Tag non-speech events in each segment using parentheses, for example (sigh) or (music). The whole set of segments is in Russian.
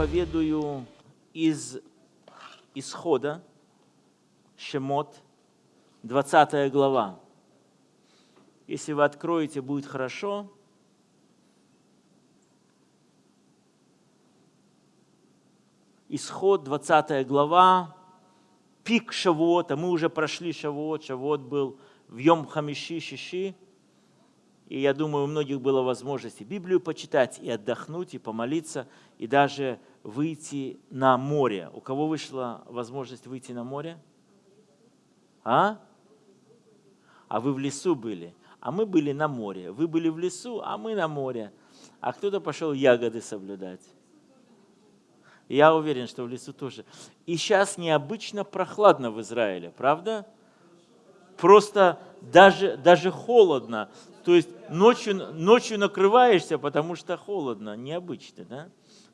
проповедую из Исхода, Шемот, 20 глава. Если вы откроете, будет хорошо. Исход, 20 глава, пик Шавуота. Мы уже прошли Шавуот. Шавуот был в Йом Хамиши, Шиши. И я думаю, у многих было возможность и Библию почитать, и отдохнуть, и помолиться, и даже выйти на море. У кого вышла возможность выйти на море? А? А вы в лесу были? А мы были на море. Вы были в лесу, а мы на море. А кто-то пошел ягоды соблюдать. Я уверен, что в лесу тоже. И сейчас необычно прохладно в Израиле, правда? Просто даже, даже холодно. То есть ночью, ночью накрываешься, потому что холодно, необычно. Да?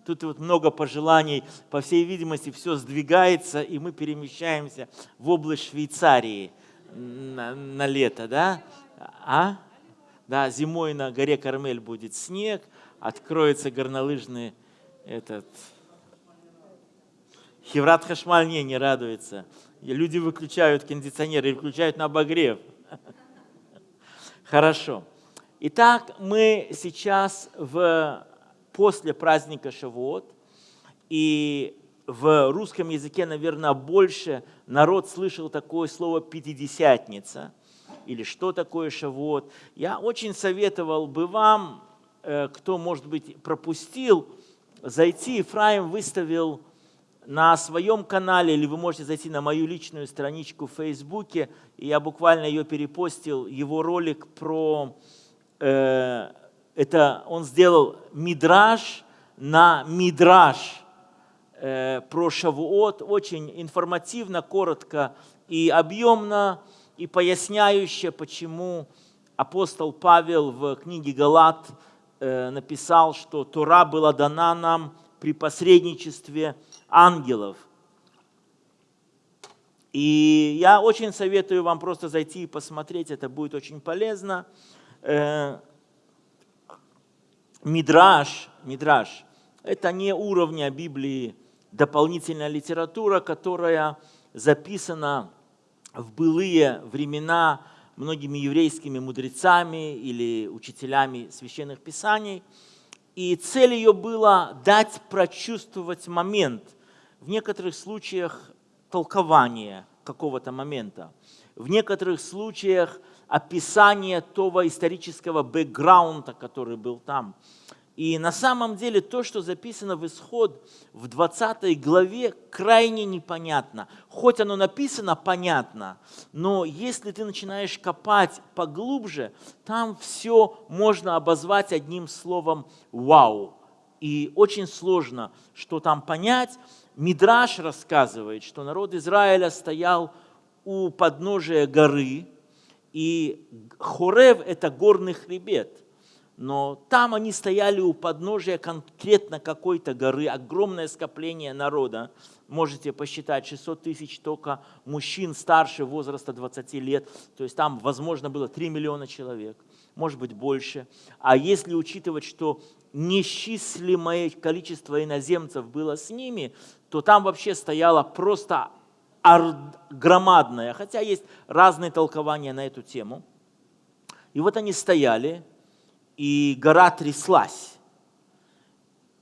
Тут вот много пожеланий, по всей видимости, все сдвигается, и мы перемещаемся в область Швейцарии на, на лето. Да? А? Да, зимой на горе Кармель будет снег, откроется горнолыжный этот... Хеврат Хашмаль не, не радуется. Люди выключают кондиционеры, включают на обогрев. (laughs) Хорошо. Итак, мы сейчас в, после праздника Шавуот, и в русском языке, наверное, больше народ слышал такое слово «пятидесятница» или что такое Шавуот. Я очень советовал бы вам, э, кто, может быть, пропустил, зайти. Ефраим выставил на своем канале, или вы можете зайти на мою личную страничку в Фейсбуке, и я буквально ее перепостил, его ролик про... Э, это он сделал мидраж на мидраж э, про Шавуот, очень информативно, коротко и объемно, и поясняюще, почему апостол Павел в книге Галат э, написал, что Тора была дана нам при посредничестве ангелов. И я очень советую вам просто зайти и посмотреть, это будет очень полезно. Мидраж, мидраж – это не уровня Библии дополнительная литература, которая записана в былые времена многими еврейскими мудрецами или учителями священных писаний. И цель ее была дать прочувствовать момент, в некоторых случаях толкование какого-то момента, в некоторых случаях описание того исторического бэкграунда, который был там. И на самом деле то, что записано в исход в 20 главе, крайне непонятно. Хоть оно написано понятно, но если ты начинаешь копать поглубже, там все можно обозвать одним словом «вау». И очень сложно, что там понять. Мидраш рассказывает, что народ Израиля стоял у подножия горы, и Хорев – это горный хребет – но там они стояли у подножия конкретно какой-то горы, огромное скопление народа. Можете посчитать, 600 тысяч только мужчин старше возраста 20 лет. То есть там, возможно, было 3 миллиона человек, может быть, больше. А если учитывать, что несчислимое количество иноземцев было с ними, то там вообще стояла просто громадная, хотя есть разные толкования на эту тему. И вот они стояли, и гора тряслась.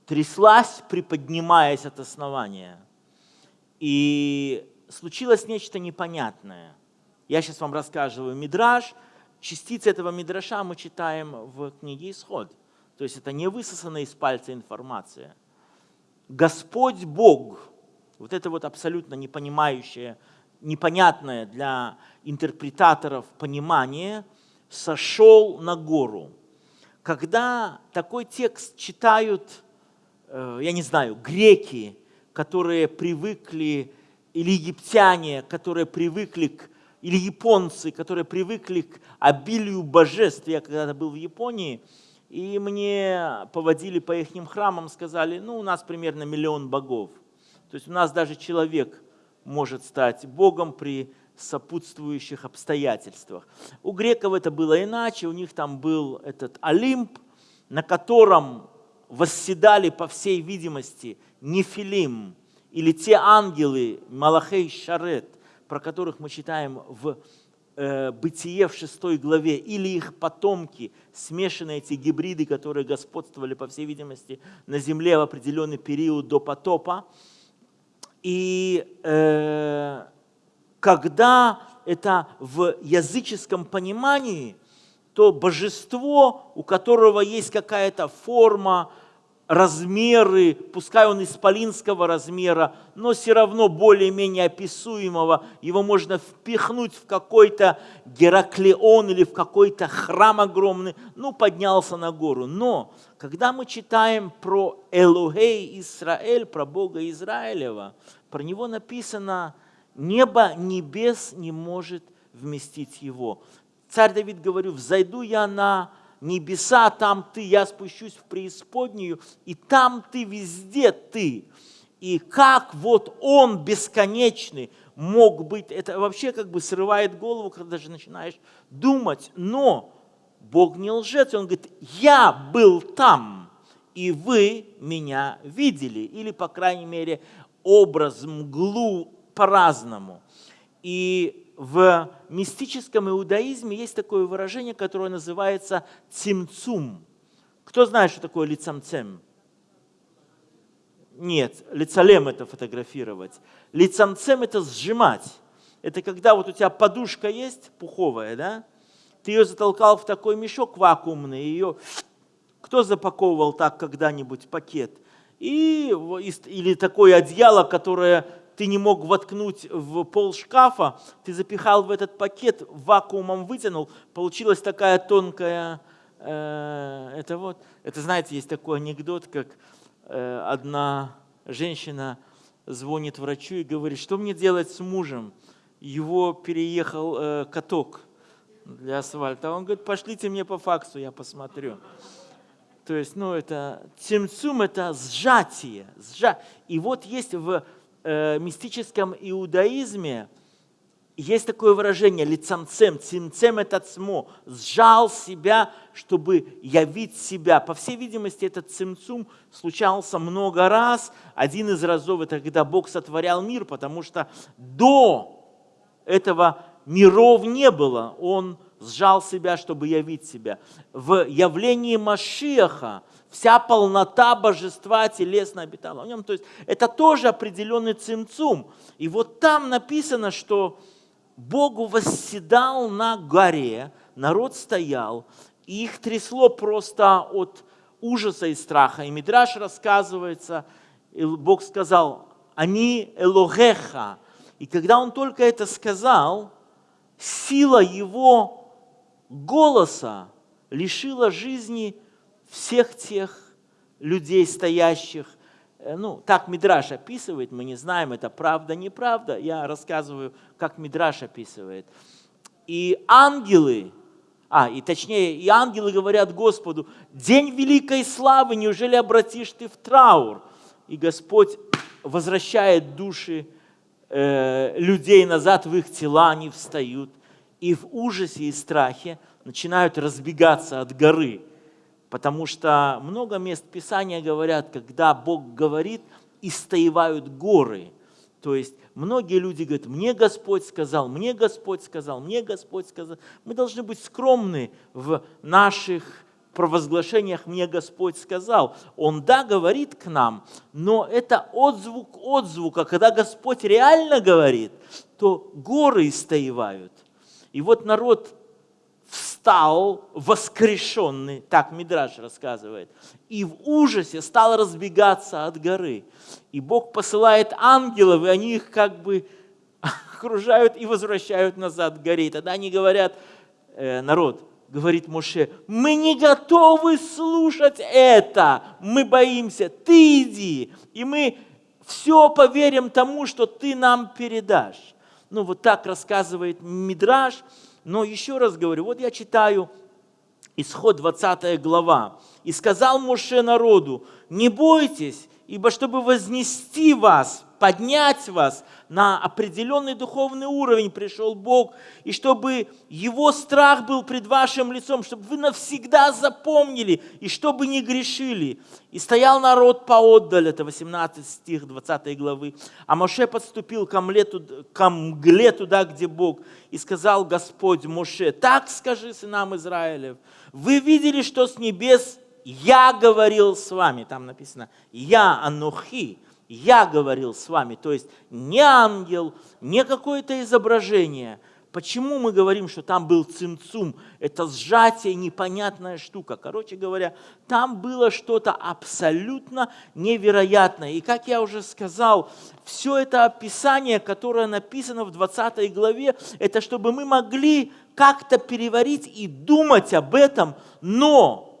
Тряслась, приподнимаясь от основания. И случилось нечто непонятное. Я сейчас вам рассказываю мидраж. Частицы этого мидраша мы читаем в книге «Исход». То есть это не высосанная из пальца информация. Господь Бог, вот это вот абсолютно непонимающее, непонятное для интерпретаторов понимание, сошел на гору – когда такой текст читают, э, я не знаю, греки, которые привыкли, или египтяне, которые привыкли к, или японцы, которые привыкли к обилию божеств. Я когда-то был в Японии, и мне поводили по их храмам, сказали, ну, у нас примерно миллион богов. То есть у нас даже человек может стать богом при сопутствующих обстоятельствах. У греков это было иначе, у них там был этот Олимп, на котором восседали, по всей видимости, Нефилим, или те ангелы, Малахей Шарет, про которых мы читаем в э, Бытие в 6 главе, или их потомки, смешанные эти гибриды, которые господствовали, по всей видимости, на земле в определенный период до потопа. И э, когда это в языческом понимании, то божество, у которого есть какая-то форма, размеры, пускай он исполинского размера, но все равно более-менее описуемого, его можно впихнуть в какой-то Гераклеон или в какой-то храм огромный, ну, поднялся на гору. Но, когда мы читаем про Элухей Израиль, про Бога Израилева, про него написано, небо небес не может вместить его. Царь Давид говорю, взойду я на небеса, там ты, я спущусь в преисподнюю, и там ты везде ты. И как вот он бесконечный мог быть, это вообще как бы срывает голову, когда даже начинаешь думать, но Бог не лжец, он говорит, я был там, и вы меня видели, или, по крайней мере, образ, мглу по-разному. И в мистическом иудаизме есть такое выражение, которое называется цимцум. Кто знает, что такое лицамцем? Нет, лицалем это фотографировать. Лицамцем это сжимать. Это когда вот у тебя подушка есть, пуховая, да? Ты ее затолкал в такой мешок вакуумный, ее кто запаковывал так когда-нибудь пакет? И, или такое одеяло, которое ты не мог воткнуть в пол шкафа, ты запихал в этот пакет, вакуумом вытянул, получилась такая тонкая, э, это вот, это знаете, есть такой анекдот, как э, одна женщина звонит врачу и говорит, что мне делать с мужем? Его переехал э, каток для асфальта. Он говорит, пошлите мне по факсу, я посмотрю. То есть, ну, это цимцум, это сжатие. Сжа... И вот есть в э, мистическом иудаизме есть такое выражение лицамцем, цимцем это цмо, сжал себя, чтобы явить себя. По всей видимости, этот цимцум случался много раз. Один из разов это когда Бог сотворял мир, потому что до этого миров не было. Он сжал себя, чтобы явить себя. В явлении Машиаха вся полнота божества телесно обитала в нем. То есть это тоже определенный цимцум. И вот там написано, что Богу восседал на горе, народ стоял, и их трясло просто от ужаса и страха. И Мидраш рассказывается, и Бог сказал, они Элогеха. И когда он только это сказал, сила его голоса лишила жизни всех тех людей, стоящих. Э, ну, так Мидраш описывает, мы не знаем, это правда, неправда. Я рассказываю, как Мидраш описывает. И ангелы, а, и точнее, и ангелы говорят Господу, день великой славы, неужели обратишь ты в траур? И Господь возвращает души э, людей назад в их тела, они встают. И в ужасе и страхе начинают разбегаться от горы. Потому что много мест Писания говорят, когда Бог говорит, истоевают горы. То есть многие люди говорят, мне Господь сказал, мне Господь сказал, мне Господь сказал. Мы должны быть скромны в наших провозглашениях «мне Господь сказал». Он, да, говорит к нам, но это отзвук отзвука. Когда Господь реально говорит, то горы истоевают. И вот народ стал воскрешенный, так Мидраш рассказывает, и в ужасе стал разбегаться от горы. И Бог посылает ангелов, и они их как бы (laughs) окружают и возвращают назад к горе. И тогда они говорят, э, народ, говорит Моше, мы не готовы слушать это, мы боимся, ты иди, и мы все поверим тому, что ты нам передашь. Ну вот так рассказывает Мидраш, но еще раз говорю, вот я читаю Исход 20 глава. «И сказал Моше народу, не бойтесь Ибо чтобы вознести вас, поднять вас на определенный духовный уровень пришел Бог, и чтобы Его страх был пред вашим лицом, чтобы вы навсегда запомнили, и чтобы не грешили. И стоял народ поотдаль, это 18 стих 20 главы. А Моше подступил ко мгле, ко мгле туда, где Бог, и сказал Господь Моше, так скажи сынам Израилев, вы видели, что с небес я говорил с вами, там написано, я Анухи, я говорил с вами, то есть не ангел, не какое-то изображение. Почему мы говорим, что там был цимцум? Это сжатие, непонятная штука. Короче говоря, там было что-то абсолютно невероятное. И как я уже сказал, все это описание, которое написано в 20 главе, это чтобы мы могли как-то переварить и думать об этом, но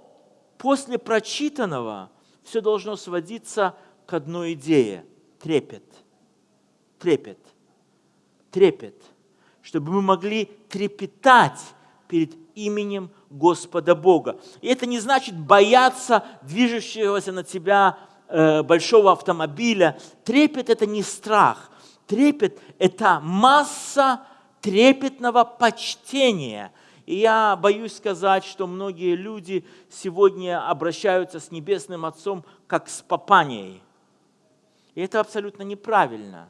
после прочитанного все должно сводиться к одной идее – трепет. Трепет. Трепет. Чтобы мы могли трепетать перед именем Господа Бога. И это не значит бояться движущегося на тебя э, большого автомобиля. Трепет – это не страх. Трепет – это масса трепетного почтения – и я боюсь сказать, что многие люди сегодня обращаются с Небесным Отцом как с папанией. И это абсолютно неправильно,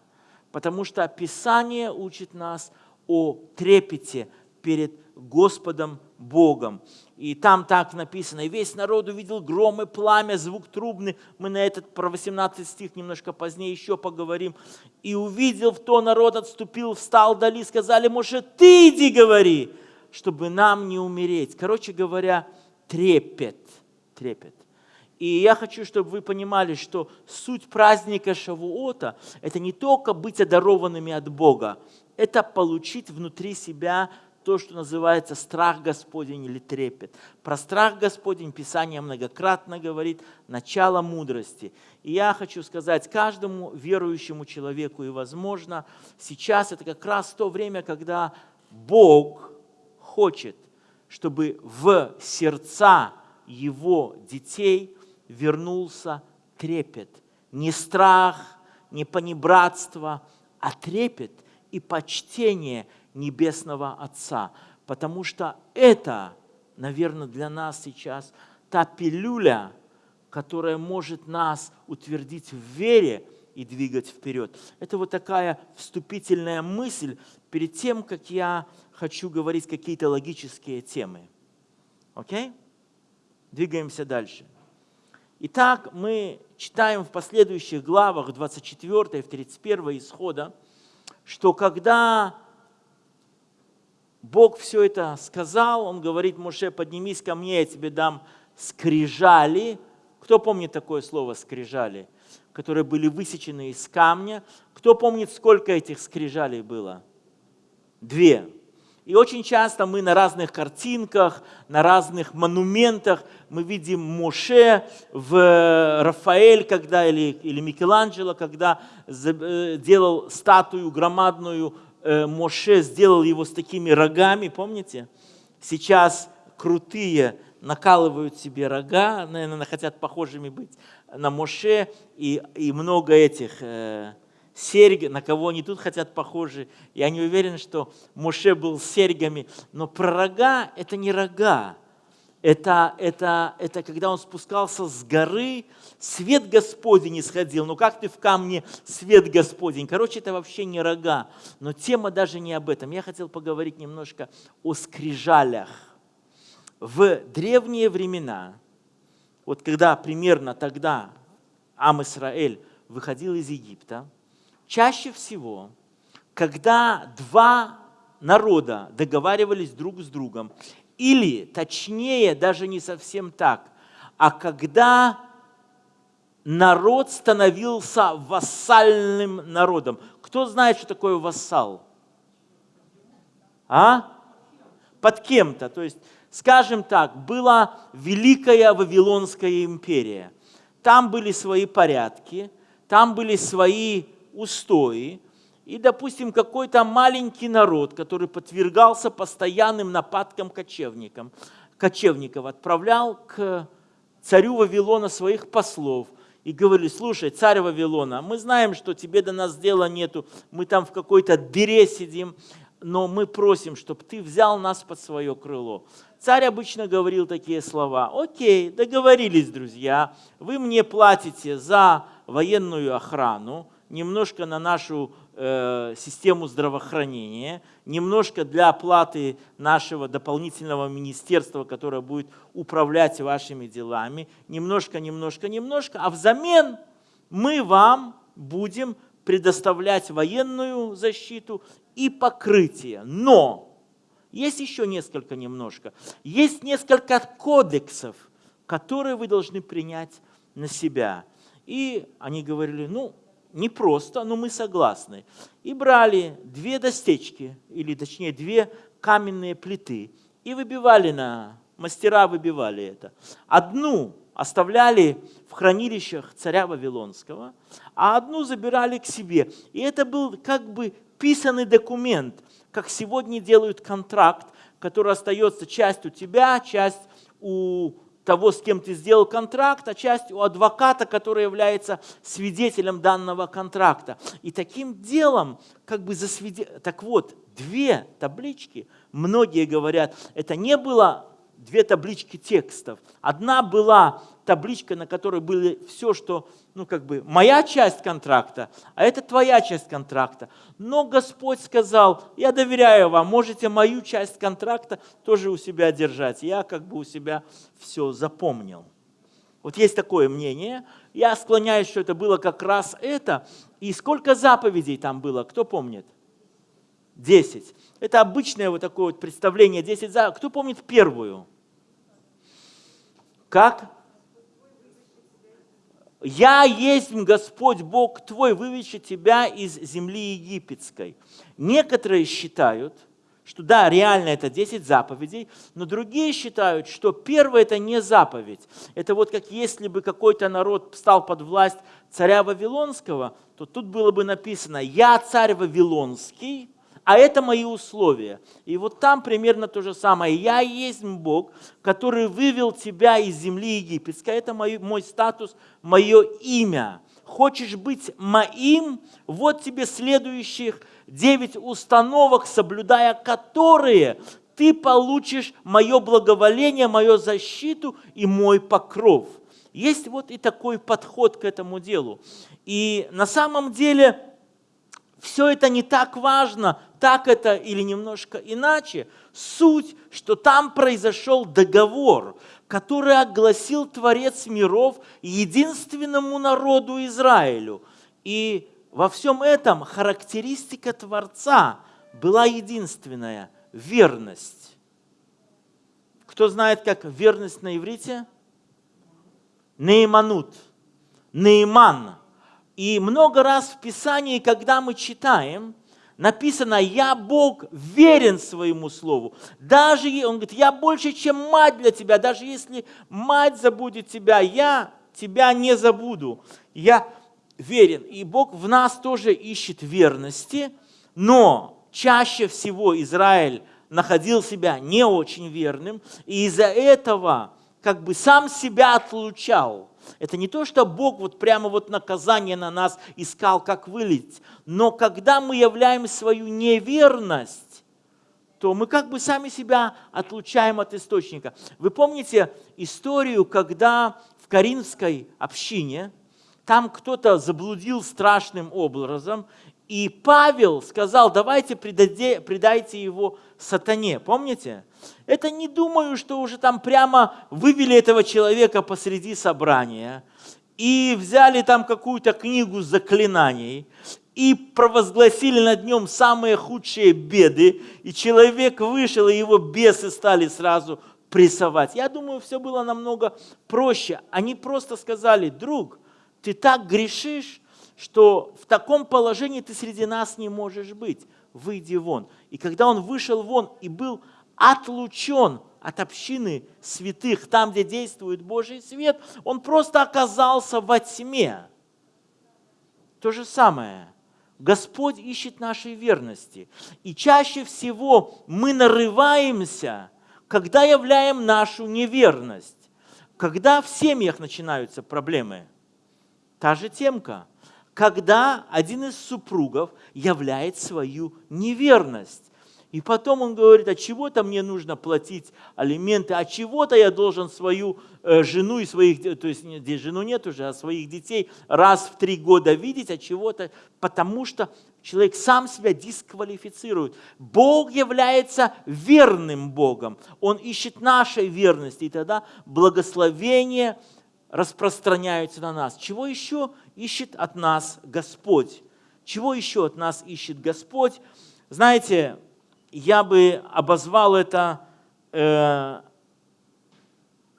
потому что Писание учит нас о трепете перед Господом Богом. И там так написано, и весь народ увидел гром и пламя, звук трубный. Мы на этот про 18 стих немножко позднее еще поговорим. И увидел в то народ, отступил, встал дали, сказали, может, ты иди говори чтобы нам не умереть. Короче говоря, трепет, трепет. И я хочу, чтобы вы понимали, что суть праздника Шавуота – это не только быть одарованными от Бога, это получить внутри себя то, что называется страх Господень или трепет. Про страх Господень Писание многократно говорит начало мудрости. И я хочу сказать каждому верующему человеку, и возможно, сейчас это как раз то время, когда Бог хочет, чтобы в сердца его детей вернулся трепет. Не страх, не понебратство, а трепет и почтение Небесного Отца. Потому что это, наверное, для нас сейчас та пилюля, которая может нас утвердить в вере и двигать вперед. Это вот такая вступительная мысль перед тем, как я хочу говорить какие-то логические темы. Окей? Двигаемся дальше. Итак, мы читаем в последующих главах 24 и 31 исхода, что когда Бог все это сказал, Он говорит, Моше, поднимись ко мне, я тебе дам скрижали. Кто помнит такое слово скрижали? Которые были высечены из камня. Кто помнит, сколько этих скрижалей было? Две. И очень часто мы на разных картинках, на разных монументах мы видим Моше в Рафаэль, когда, или, или Микеланджело, когда э, делал статую громадную, э, Моше сделал его с такими рогами, помните? Сейчас крутые накалывают себе рога, наверное, хотят похожими быть на Моше, и, и много этих э, серьги, на кого они тут хотят похожи. Я не уверен, что Моше был с серьгами, но про рога – это не рога. Это, это, это когда он спускался с горы, свет Господень не сходил. Ну как ты в камне свет Господень? Короче, это вообще не рога. Но тема даже не об этом. Я хотел поговорить немножко о скрижалях. В древние времена, вот когда примерно тогда Ам Исраэль выходил из Египта, чаще всего, когда два народа договаривались друг с другом, или, точнее, даже не совсем так, а когда народ становился вассальным народом. Кто знает, что такое вассал? А? Под кем-то. То есть, скажем так, была Великая Вавилонская империя. Там были свои порядки, там были свои устои, и, допустим, какой-то маленький народ, который подвергался постоянным нападкам кочевникам, кочевников, отправлял к царю Вавилона своих послов и говорили, слушай, царь Вавилона, мы знаем, что тебе до нас дела нету, мы там в какой-то дыре сидим, но мы просим, чтобы ты взял нас под свое крыло. Царь обычно говорил такие слова. Окей, договорились, друзья, вы мне платите за военную охрану, немножко на нашу э, систему здравоохранения, немножко для оплаты нашего дополнительного министерства, которое будет управлять вашими делами, немножко, немножко, немножко, а взамен мы вам будем предоставлять военную защиту и покрытие. Но есть еще несколько немножко. Есть несколько кодексов, которые вы должны принять на себя. И они говорили, ну, не просто, но мы согласны. И брали две достечки, или точнее две каменные плиты, и выбивали на, мастера выбивали это. Одну оставляли в хранилищах царя Вавилонского, а одну забирали к себе. И это был как бы писанный документ, как сегодня делают контракт, который остается часть у тебя, часть у того, с кем ты сделал контракт, а часть у адвоката, который является свидетелем данного контракта. И таким делом, как бы засвидетельствовать, так вот, две таблички, многие говорят, это не было две таблички текстов. Одна была табличка, на которой было все, что, ну как бы, моя часть контракта, а это твоя часть контракта. Но Господь сказал, я доверяю вам, можете мою часть контракта тоже у себя держать. Я как бы у себя все запомнил. Вот есть такое мнение. Я склоняюсь, что это было как раз это. И сколько заповедей там было, кто помнит? Десять. Это обычное вот такое вот представление. Десять заповедей. Кто помнит первую? Как? «Я есть Господь Бог твой, вывечу тебя из земли египетской». Некоторые считают, что да, реально это 10 заповедей, но другие считают, что первое это не заповедь. Это вот как если бы какой-то народ стал под власть царя Вавилонского, то тут было бы написано «Я царь Вавилонский», а это мои условия. И вот там примерно то же самое. Я есть Бог, который вывел тебя из земли египетской. Это мой, мой статус, мое имя. Хочешь быть моим? Вот тебе следующих девять установок, соблюдая которые ты получишь мое благоволение, мою защиту и мой покров. Есть вот и такой подход к этому делу. И на самом деле все это не так важно, так это или немножко иначе. Суть, что там произошел договор, который огласил Творец миров единственному народу Израилю. И во всем этом характеристика Творца была единственная – верность. Кто знает, как верность на иврите? Нейманут. Нейман. И много раз в Писании, когда мы читаем, написано, я Бог верен своему слову. Даже, он говорит, я больше, чем мать для тебя. Даже если мать забудет тебя, я тебя не забуду. Я верен. И Бог в нас тоже ищет верности, но чаще всего Израиль находил себя не очень верным, и из-за этого как бы сам себя отлучал это не то, что Бог вот прямо вот наказание на нас искал, как вылить. Но когда мы являем свою неверность, то мы как бы сами себя отлучаем от источника. Вы помните историю, когда в Каринской общине там кто-то заблудил страшным образом, и Павел сказал, давайте предайте его сатане. Помните? Это не думаю, что уже там прямо вывели этого человека посреди собрания и взяли там какую-то книгу заклинаний и провозгласили над нем самые худшие беды, и человек вышел, и его бесы стали сразу прессовать. Я думаю, все было намного проще. Они просто сказали, друг, ты так грешишь, что в таком положении ты среди нас не можешь быть. Выйди вон. И когда он вышел вон и был отлучен от общины святых, там, где действует Божий свет, он просто оказался во тьме. То же самое. Господь ищет нашей верности. И чаще всего мы нарываемся, когда являем нашу неверность. Когда в семьях начинаются проблемы. Та же темка. Когда один из супругов являет свою неверность. И потом он говорит, а чего-то мне нужно платить алименты, а чего-то я должен свою э, жену и своих, то есть здесь жену нет уже, а своих детей раз в три года видеть, а чего-то, потому что человек сам себя дисквалифицирует. Бог является верным Богом, Он ищет нашей верности, и тогда благословение распространяются на нас. Чего еще ищет от нас Господь? Чего еще от нас ищет Господь? Знаете, я бы обозвал это э,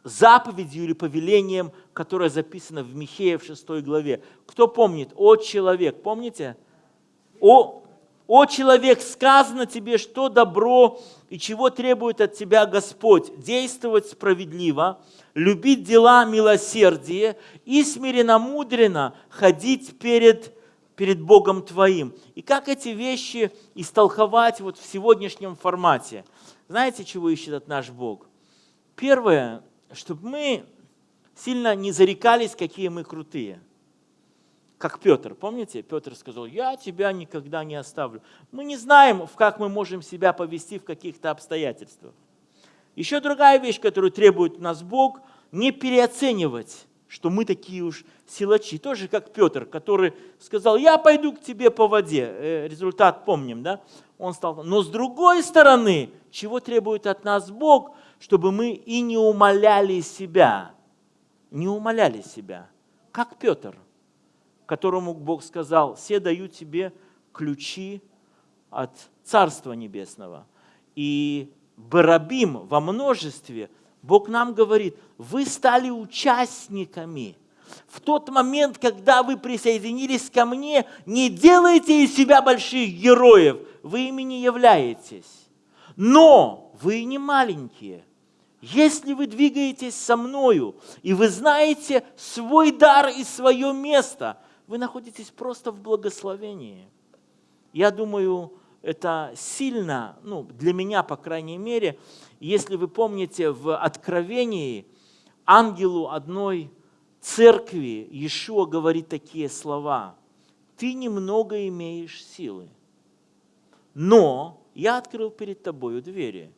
заповедью или повелением, которое записано в Михея в 6 главе. Кто помнит? О человек, помните? О, о человек, сказано тебе, что добро и чего требует от тебя Господь. Действовать справедливо, любить дела милосердия и смиренно-мудренно ходить перед перед Богом твоим. И как эти вещи истолковать вот в сегодняшнем формате? Знаете, чего ищет от наш Бог? Первое, чтобы мы сильно не зарекались, какие мы крутые. Как Петр, помните? Петр сказал, я тебя никогда не оставлю. Мы не знаем, как мы можем себя повести в каких-то обстоятельствах. Еще другая вещь, которую требует нас Бог, не переоценивать что мы такие уж силачи. Тоже как Петр, который сказал, я пойду к тебе по воде. Э, результат помним, да? Он стал. Но с другой стороны, чего требует от нас Бог, чтобы мы и не умоляли себя. Не умоляли себя. Как Петр, которому Бог сказал, все даю тебе ключи от Царства Небесного. И Барабим во множестве – Бог нам говорит, вы стали участниками. В тот момент, когда вы присоединились ко мне, не делайте из себя больших героев, вы ими не являетесь. Но вы не маленькие. Если вы двигаетесь со мною, и вы знаете свой дар и свое место, вы находитесь просто в благословении. Я думаю, это сильно, ну, для меня, по крайней мере, если вы помните, в Откровении ангелу одной церкви Иешуа говорит такие слова. Ты немного имеешь силы, но я открыл перед тобою двери,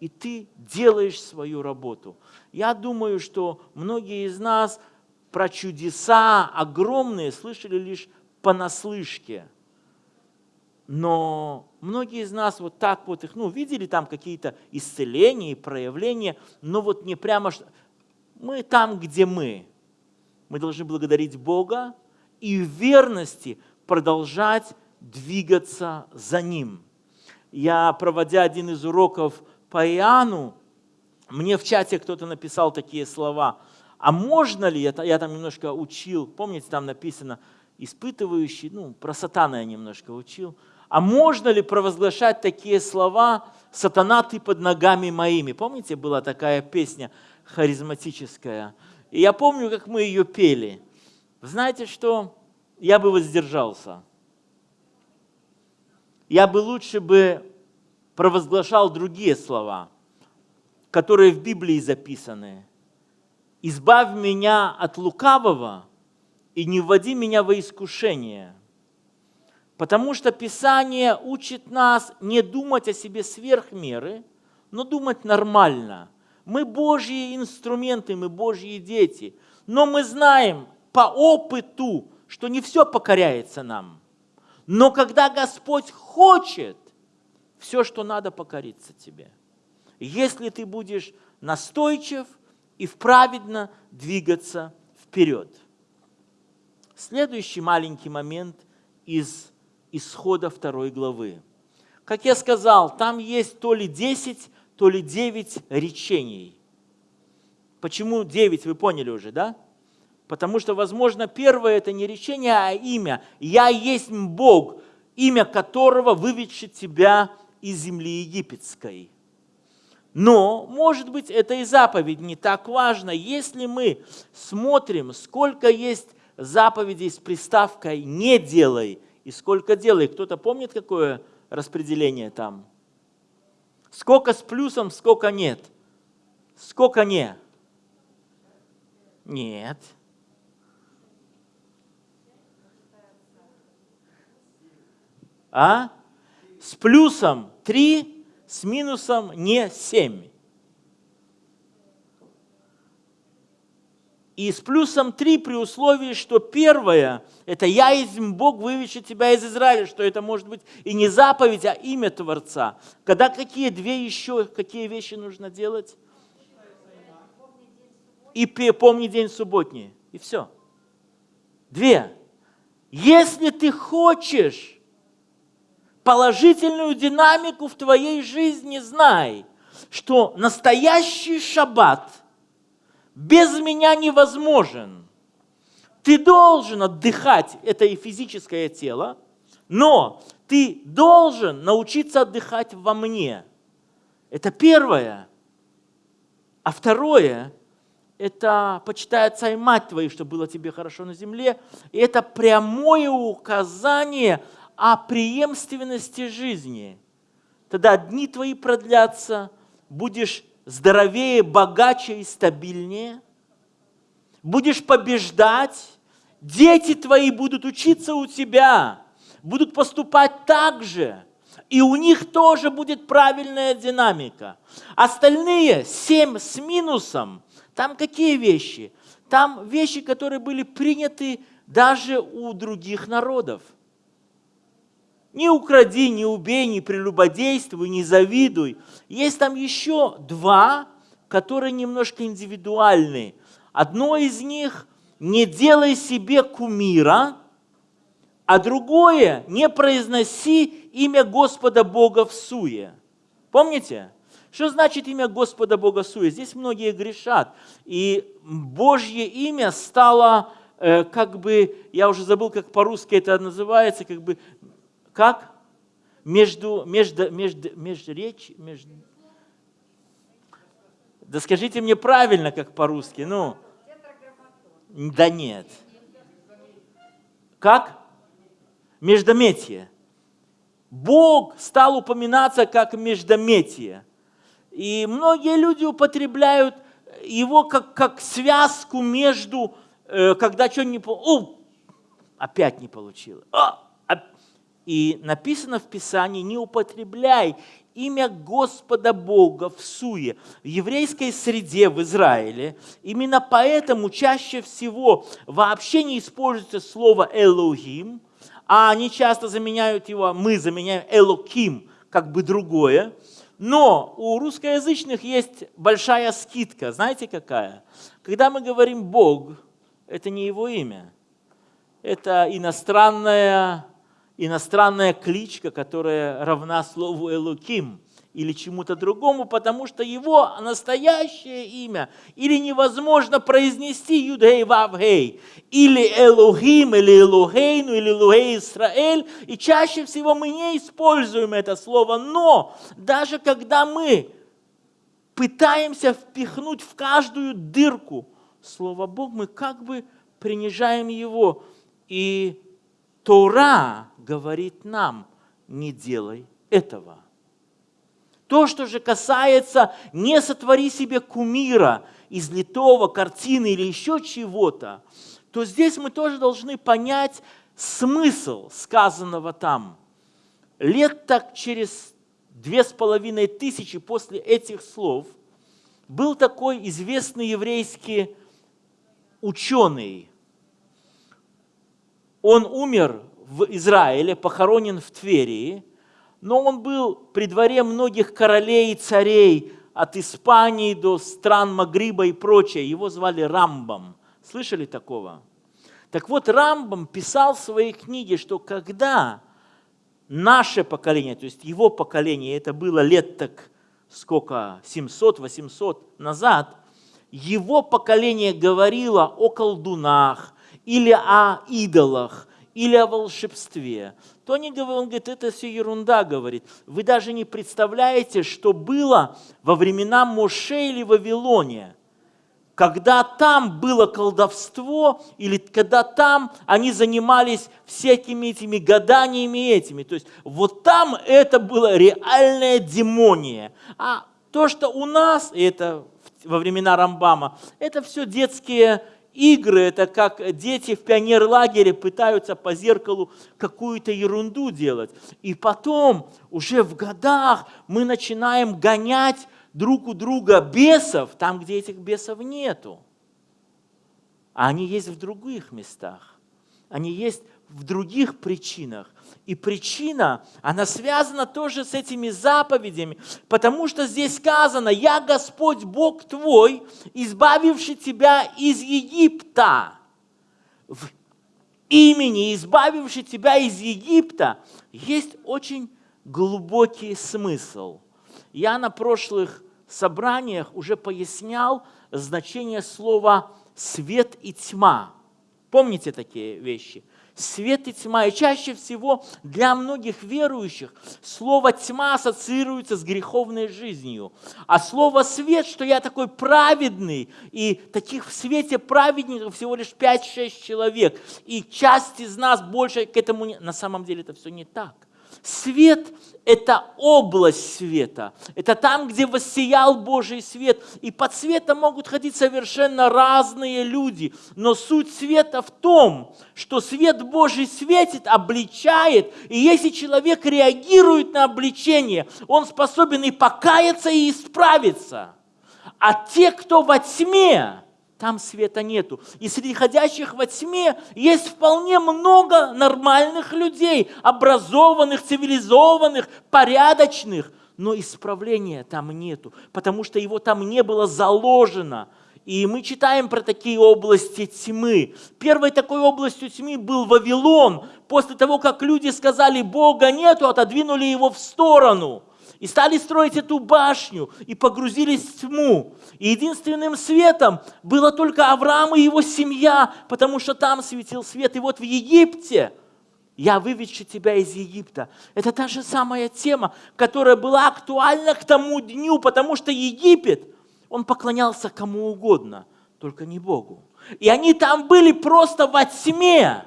и ты делаешь свою работу. Я думаю, что многие из нас про чудеса огромные слышали лишь понаслышке – но многие из нас вот так вот их, ну, видели там какие-то исцеления и проявления, но вот не прямо, что мы там, где мы. Мы должны благодарить Бога и в верности продолжать двигаться за Ним. Я, проводя один из уроков по Иоанну, мне в чате кто-то написал такие слова. А можно ли, я, там немножко учил, помните, там написано, испытывающий, ну, про сатана я немножко учил, а можно ли провозглашать такие слова «Сатана, ты под ногами моими»? Помните, была такая песня харизматическая? И я помню, как мы ее пели. Знаете что? Я бы воздержался. Я бы лучше бы провозглашал другие слова, которые в Библии записаны. «Избавь меня от лукавого и не вводи меня во искушение». Потому что Писание учит нас не думать о себе сверх меры, но думать нормально. Мы Божьи инструменты, мы Божьи дети. Но мы знаем по опыту, что не все покоряется нам. Но когда Господь хочет, все, что надо, покориться тебе. Если ты будешь настойчив и вправедно двигаться вперед. Следующий маленький момент из исхода второй главы. Как я сказал, там есть то ли 10, то ли 9 речений. Почему 9, вы поняли уже, да? Потому что, возможно, первое это не речение, а имя. «Я есть Бог, имя которого выведшит тебя из земли египетской». Но, может быть, это и заповедь не так важно, если мы смотрим, сколько есть заповедей с приставкой «не делай», и сколько делай. Кто-то помнит, какое распределение там? Сколько с плюсом, сколько нет? Сколько не? Нет. А? С плюсом 3, с минусом не 7. И с плюсом 3 при условии, что первое – это «Я есть Бог, вывещу тебя из Израиля», что это может быть и не заповедь, а имя Творца. Когда какие две еще, какие вещи нужно делать? И помни день субботний. И все. Две. Если ты хочешь положительную динамику в твоей жизни, знай, что настоящий шаббат – без меня невозможен. Ты должен отдыхать, это и физическое тело, но ты должен научиться отдыхать во мне. Это первое. А второе, это почитай отца и мать твои, чтобы было тебе хорошо на земле. И это прямое указание о преемственности жизни. Тогда дни твои продлятся, будешь здоровее, богаче и стабильнее. Будешь побеждать, дети твои будут учиться у тебя, будут поступать так же, и у них тоже будет правильная динамика. Остальные семь с минусом, там какие вещи? Там вещи, которые были приняты даже у других народов – не укради, не убей, не прелюбодействуй, не завидуй. Есть там еще два, которые немножко индивидуальные. Одно из них – не делай себе кумира, а другое – не произноси имя Господа Бога в суе. Помните? Что значит имя Господа Бога в суе? Здесь многие грешат. И Божье имя стало э, как бы, я уже забыл, как по-русски это называется, как бы как? Между, между, между, между речь, между... Да скажите мне правильно, как по-русски, ну. Да нет. Как? Междометие. Бог стал упоминаться как междометие. И многие люди употребляют его как, как связку между, э, когда что-нибудь не получилось. Опять не получилось. А, и написано в Писании, не употребляй имя Господа Бога в суе. В еврейской среде в Израиле именно поэтому чаще всего вообще не используется слово «элохим», а они часто заменяют его, мы заменяем «элоким», как бы другое. Но у русскоязычных есть большая скидка. Знаете какая? Когда мы говорим «Бог», это не его имя. Это иностранное иностранная кличка, которая равна слову Элуким или чему-то другому, потому что его настоящее имя или невозможно произнести Юдхей Вавхей, или Элухим, или Элухейну, или Элухей Израиль, и чаще всего мы не используем это слово, но даже когда мы пытаемся впихнуть в каждую дырку слово Бог, мы как бы принижаем его, и Тора говорит нам, не делай этого. То, что же касается «не сотвори себе кумира» из литого, картины или еще чего-то, то здесь мы тоже должны понять смысл сказанного там. Лет так через две с половиной тысячи после этих слов был такой известный еврейский ученый, он умер в Израиле, похоронен в Тверии, но он был при дворе многих королей и царей, от Испании до стран Магриба и прочее. Его звали Рамбом. Слышали такого? Так вот, Рамбом писал в своей книге, что когда наше поколение, то есть его поколение, это было лет так сколько, 700-800 назад, его поколение говорило о колдунах, или о идолах, или о волшебстве, то они, он говорит, это все ерунда, говорит. Вы даже не представляете, что было во времена Моше или Вавилоне, когда там было колдовство, или когда там они занимались всякими этими гаданиями этими. То есть вот там это было реальная демония. А то, что у нас, это во времена Рамбама, это все детские игры, это как дети в пионерлагере пытаются по зеркалу какую-то ерунду делать. И потом, уже в годах, мы начинаем гонять друг у друга бесов, там, где этих бесов нету. А они есть в других местах. Они есть в других причинах. И причина, она связана тоже с этими заповедями, потому что здесь сказано, «Я Господь Бог твой, избавивший тебя из Египта». В имени, избавивший тебя из Египта, есть очень глубокий смысл. Я на прошлых собраниях уже пояснял значение слова «свет» и «тьма». Помните такие вещи? Свет и тьма. И чаще всего для многих верующих слово тьма ассоциируется с греховной жизнью. А слово свет, что я такой праведный, и таких в свете праведников всего лишь 5-6 человек, и часть из нас больше к этому. На самом деле это все не так. Свет – это область света. Это там, где воссиял Божий свет. И под светом могут ходить совершенно разные люди. Но суть света в том, что свет Божий светит, обличает. И если человек реагирует на обличение, он способен и покаяться, и исправиться. А те, кто во тьме, там света нету. И среди ходящих во тьме есть вполне много нормальных людей, образованных, цивилизованных, порядочных, но исправления там нету, потому что его там не было заложено. И мы читаем про такие области тьмы. Первой такой областью тьмы был Вавилон. После того, как люди сказали, Бога нету, отодвинули его в сторону – и стали строить эту башню, и погрузились в тьму. И единственным светом было только Авраам и его семья, потому что там светил свет. И вот в Египте, я выведший тебя из Египта. Это та же самая тема, которая была актуальна к тому дню, потому что Египет, он поклонялся кому угодно, только не Богу. И они там были просто во тьме.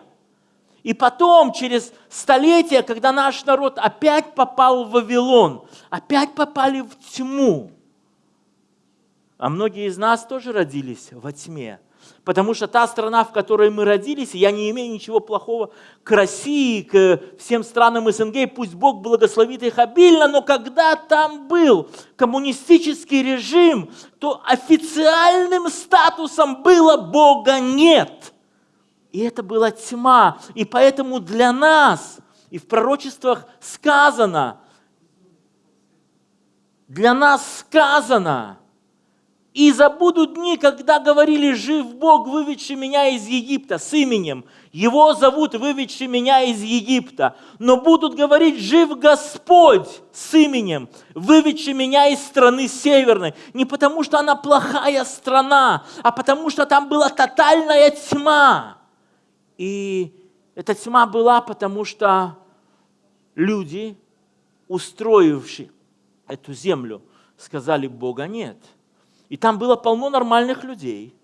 И потом, через столетия, когда наш народ опять попал в Вавилон, опять попали в тьму, а многие из нас тоже родились во тьме, потому что та страна, в которой мы родились, я не имею ничего плохого к России, к всем странам СНГ, пусть Бог благословит их обильно, но когда там был коммунистический режим, то официальным статусом было Бога нет – и это была тьма. И поэтому для нас, и в пророчествах сказано, для нас сказано, и забудут дни, когда говорили, жив Бог, выведший меня из Египта с именем. Его зовут, выведший меня из Египта. Но будут говорить, жив Господь с именем, выведший меня из страны северной. Не потому, что она плохая страна, а потому, что там была тотальная тьма. И эта тьма была, потому что люди, устроившие эту землю, сказали, Бога нет. И там было полно нормальных людей.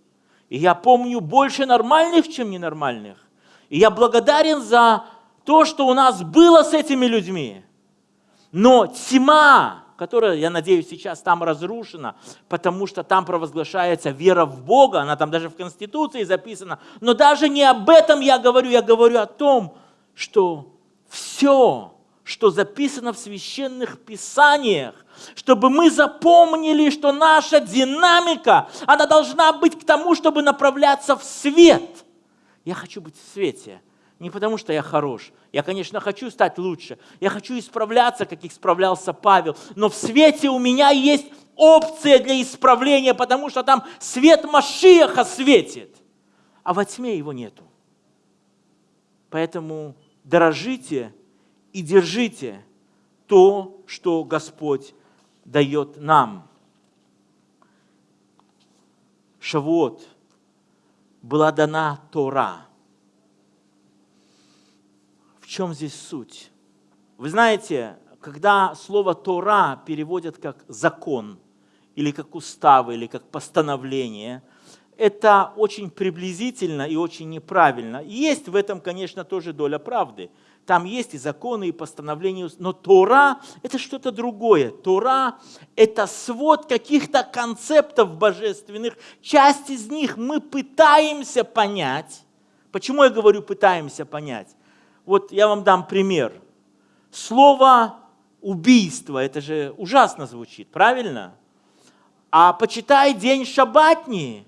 И я помню больше нормальных, чем ненормальных. И я благодарен за то, что у нас было с этими людьми. Но тьма, которая, я надеюсь, сейчас там разрушена, потому что там провозглашается вера в Бога, она там даже в Конституции записана. Но даже не об этом я говорю, я говорю о том, что все, что записано в священных писаниях, чтобы мы запомнили, что наша динамика, она должна быть к тому, чтобы направляться в свет. Я хочу быть в свете. Не потому, что я хорош. Я, конечно, хочу стать лучше. Я хочу исправляться, как исправлялся Павел. Но в свете у меня есть опция для исправления, потому что там свет Машиаха светит. А во тьме его нету. Поэтому дорожите и держите то, что Господь дает нам. Шавуот была дана Тора – в чем здесь суть? Вы знаете, когда слово Тора переводят как закон, или как устав, или как постановление, это очень приблизительно и очень неправильно. Есть в этом, конечно, тоже доля правды. там есть и законы, и постановления, но Тора – это что-то другое. Тора – это свод каких-то концептов божественных. Часть из них мы пытаемся понять. Почему я говорю «пытаемся понять»? Вот я вам дам пример. Слово «убийство» – это же ужасно звучит, правильно? А почитай день шабатни,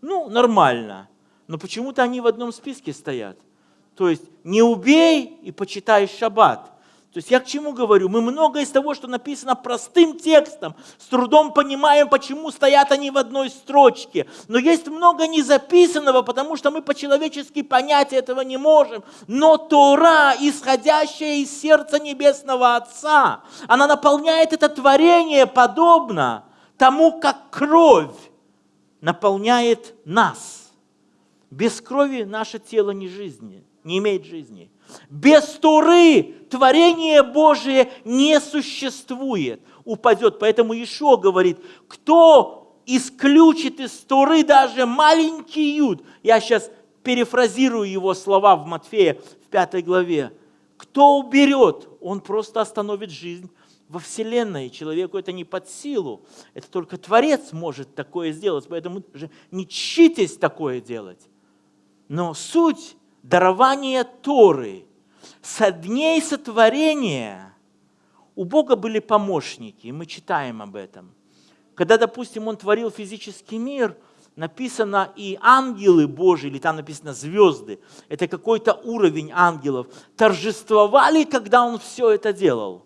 ну, нормально. Но почему-то они в одном списке стоят – то есть не убей и почитай шаббат. То есть я к чему говорю? Мы многое из того, что написано простым текстом, с трудом понимаем, почему стоят они в одной строчке. Но есть много незаписанного, потому что мы по-человечески понять этого не можем. Но Тора, исходящая из сердца Небесного Отца, она наполняет это творение подобно тому, как кровь наполняет нас. Без крови наше тело не жизненно не имеет жизни. Без Туры творение Божие не существует, упадет. Поэтому Ишо говорит, кто исключит из Туры даже маленький юд, я сейчас перефразирую его слова в Матфея в пятой главе, кто уберет, он просто остановит жизнь во Вселенной. Человеку это не под силу. Это только Творец может такое сделать. Поэтому же не читесь такое делать. Но суть дарование Торы, со дней сотворения у Бога были помощники, и мы читаем об этом. Когда, допустим, Он творил физический мир, написано и ангелы Божьи, или там написано звезды, это какой-то уровень ангелов, торжествовали, когда Он все это делал.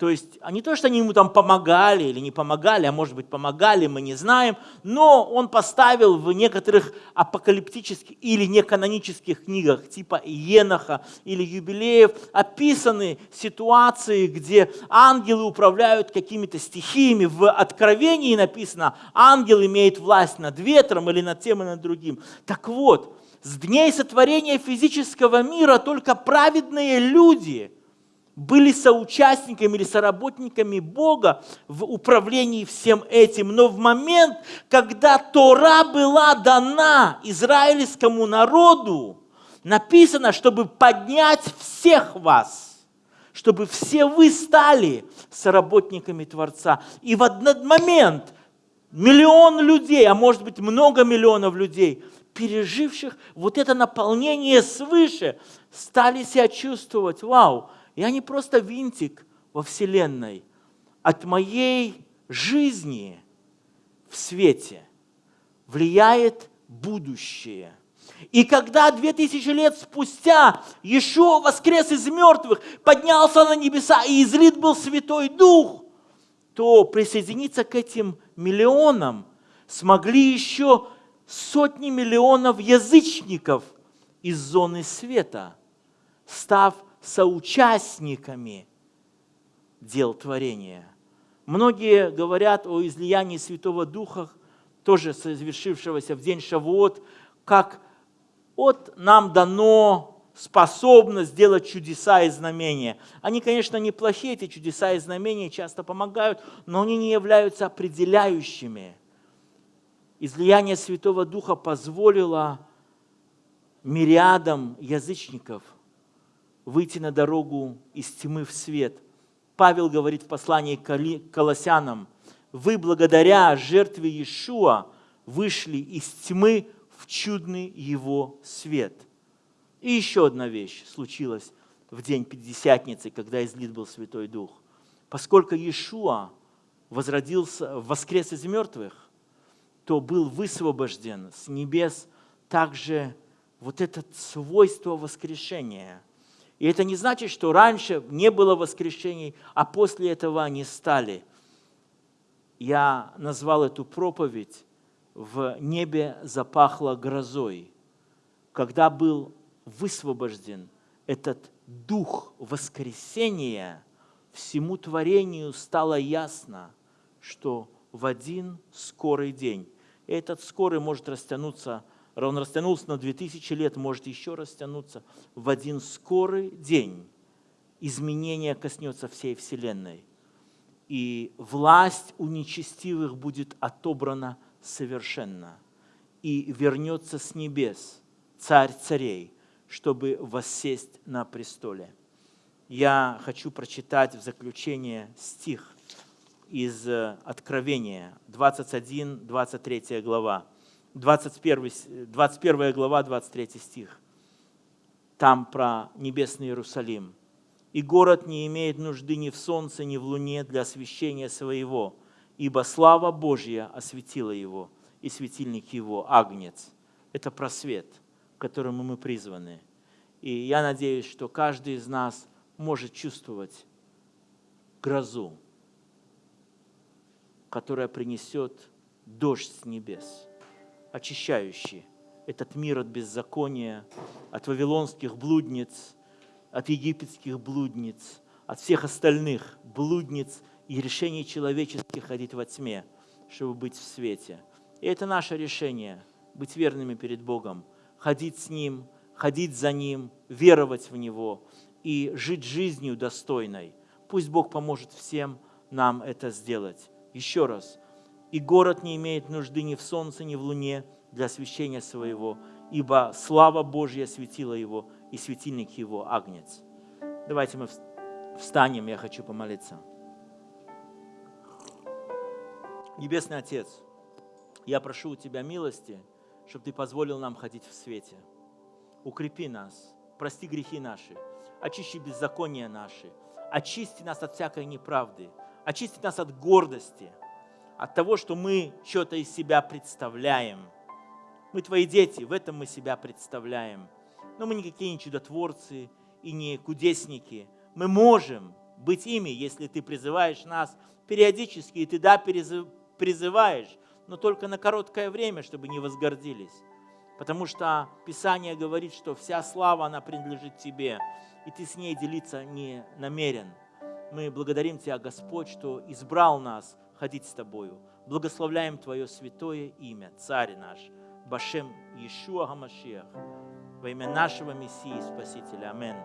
То есть, а не то, что они ему там помогали или не помогали, а может быть помогали, мы не знаем, но он поставил в некоторых апокалиптических или неканонических книгах, типа Еноха или Юбилеев, описаны ситуации, где ангелы управляют какими-то стихиями. В Откровении написано, ангел имеет власть над ветром или над тем и над другим. Так вот, с дней сотворения физического мира только праведные люди – были соучастниками или соработниками Бога в управлении всем этим. Но в момент, когда Тора была дана израильскому народу, написано, чтобы поднять всех вас, чтобы все вы стали соработниками Творца. И в один момент миллион людей, а может быть много миллионов людей, переживших вот это наполнение свыше, стали себя чувствовать, вау, я не просто винтик во Вселенной. От моей жизни в свете влияет будущее. И когда две тысячи лет спустя Иешуа воскрес из мертвых, поднялся на небеса и излит был Святой Дух, то присоединиться к этим миллионам смогли еще сотни миллионов язычников из зоны света, став соучастниками дел творения. Многие говорят о излиянии Святого Духа, тоже совершившегося в день Шавуот, как от нам дано способность сделать чудеса и знамения. Они, конечно, неплохие, эти чудеса и знамения часто помогают, но они не являются определяющими. Излияние Святого Духа позволило мириадам язычников – выйти на дорогу из тьмы в свет. Павел говорит в послании к Колоссянам, вы благодаря жертве Иешуа вышли из тьмы в чудный его свет. И еще одна вещь случилась в день Пятидесятницы, когда излит был Святой Дух. Поскольку Иешуа возродился, воскрес из мертвых, то был высвобожден с небес также вот это свойство воскрешения – и это не значит, что раньше не было воскрешений, а после этого они стали. Я назвал эту проповедь «В небе запахло грозой», когда был высвобожден этот дух воскресения, всему творению стало ясно, что в один скорый день, и этот скорый может растянуться он растянулся на 2000 лет, может еще растянуться. В один скорый день изменение коснется всей Вселенной. И власть у нечестивых будет отобрана совершенно. И вернется с небес царь царей, чтобы воссесть на престоле. Я хочу прочитать в заключение стих из э, Откровения, 21, 23 глава. 21, 21 глава, 23 стих. Там про небесный Иерусалим. «И город не имеет нужды ни в солнце, ни в луне для освещения своего, ибо слава Божья осветила его, и светильник его – агнец». Это просвет, к которому мы призваны. И я надеюсь, что каждый из нас может чувствовать грозу, которая принесет дождь с небес, очищающий этот мир от беззакония, от вавилонских блудниц, от египетских блудниц, от всех остальных блудниц и решений человеческих ходить во тьме, чтобы быть в свете. И это наше решение – быть верными перед Богом, ходить с Ним, ходить за Ним, веровать в Него и жить жизнью достойной. Пусть Бог поможет всем нам это сделать. Еще раз. И город не имеет нужды ни в солнце, ни в луне для освящения своего, ибо слава Божья светила его, и светильник его агнец. Давайте мы встанем, я хочу помолиться. Небесный Отец, я прошу у Тебя милости, чтобы Ты позволил нам ходить в свете. Укрепи нас, прости грехи наши, очисти беззакония наши, очисти нас от всякой неправды, очисти нас от гордости – от того, что мы что-то из себя представляем. Мы твои дети, в этом мы себя представляем. Но мы никакие не чудотворцы и не кудесники. Мы можем быть ими, если ты призываешь нас периодически, и ты да, призываешь, но только на короткое время, чтобы не возгордились. Потому что Писание говорит, что вся слава, она принадлежит тебе, и ты с ней делиться не намерен. Мы благодарим Тебя, Господь, что избрал нас ходить с Тобою. Благословляем Твое святое имя, Царь наш, Башем Иешуа Гамашиах, во имя нашего Мессии Спасителя. Аминь.